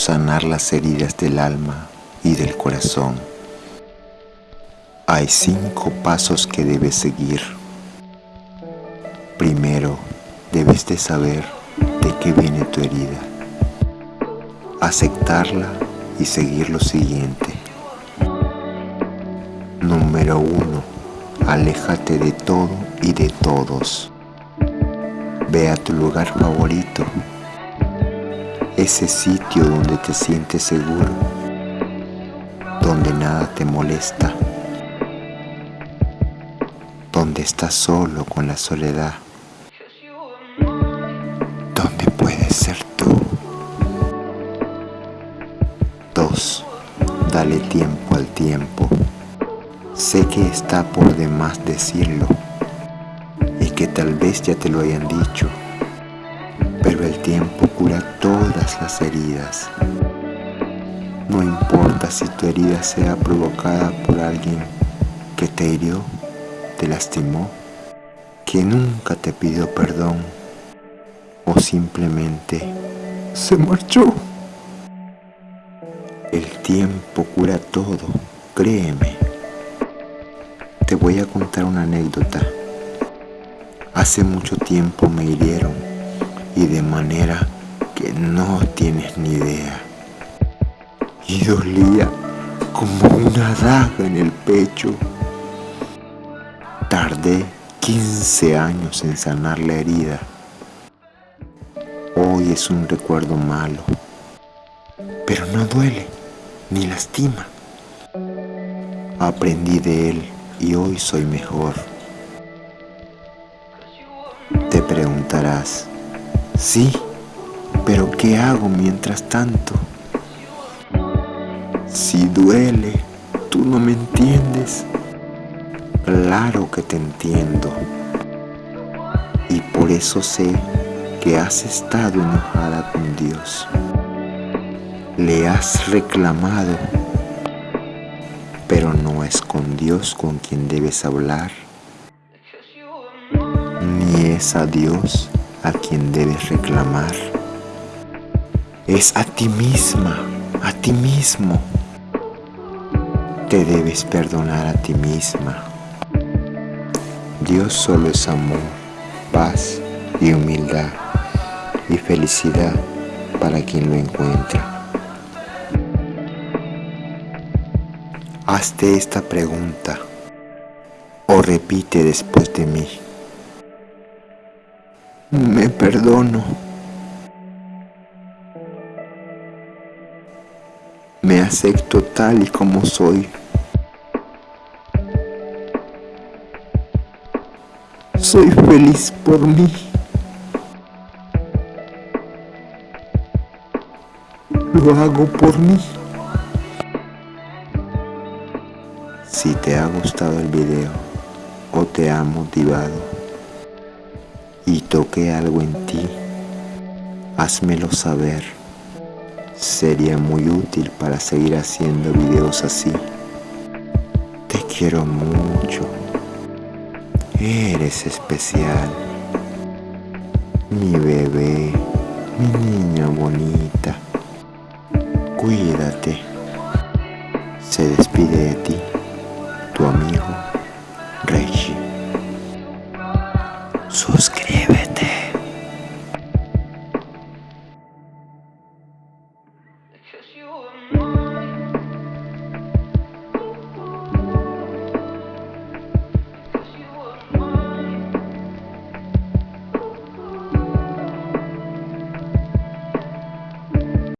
sanar las heridas del alma y del corazón. Hay cinco pasos que debes seguir. Primero, debes de saber de qué viene tu herida, aceptarla y seguir lo siguiente. Número uno, aléjate de todo y de todos. Ve a tu lugar favorito, ese sitio donde te sientes seguro, donde nada te molesta, donde estás solo con la soledad, donde puedes ser tú. Dos, dale tiempo al tiempo. Sé que está por demás decirlo y que tal vez ya te lo hayan dicho, pero el tiempo cura todas las heridas. No importa si tu herida sea provocada por alguien que te hirió, te lastimó, que nunca te pidió perdón o simplemente se marchó. El tiempo cura todo, créeme. Te voy a contar una anécdota. Hace mucho tiempo me hirieron y de manera que no tienes ni idea. Y dolía como una daga en el pecho. Tardé 15 años en sanar la herida. Hoy es un recuerdo malo, pero no duele ni lastima. Aprendí de él y hoy soy mejor. Te preguntarás, sí, pero ¿qué hago mientras tanto? Si duele, tú no me entiendes. Claro que te entiendo. Y por eso sé que has estado enojada con Dios. Le has reclamado pero no es con Dios con quien debes hablar, ni es a Dios a quien debes reclamar. Es a ti misma, a ti mismo. Te debes perdonar a ti misma. Dios solo es amor, paz y humildad y felicidad para quien lo encuentra. Hazte esta pregunta o repite después de mí. Me perdono. Me acepto tal y como soy. Soy feliz por mí. Lo hago por mí. Si te ha gustado el video o te ha motivado y toqué algo en ti, házmelo saber. Sería muy útil para seguir haciendo videos así. Te quiero mucho. Eres especial. Mi bebé, mi niña bonita. Cuídate. Se despide de ti tu amigo Reggie. Suscríbete. Cause you were mine.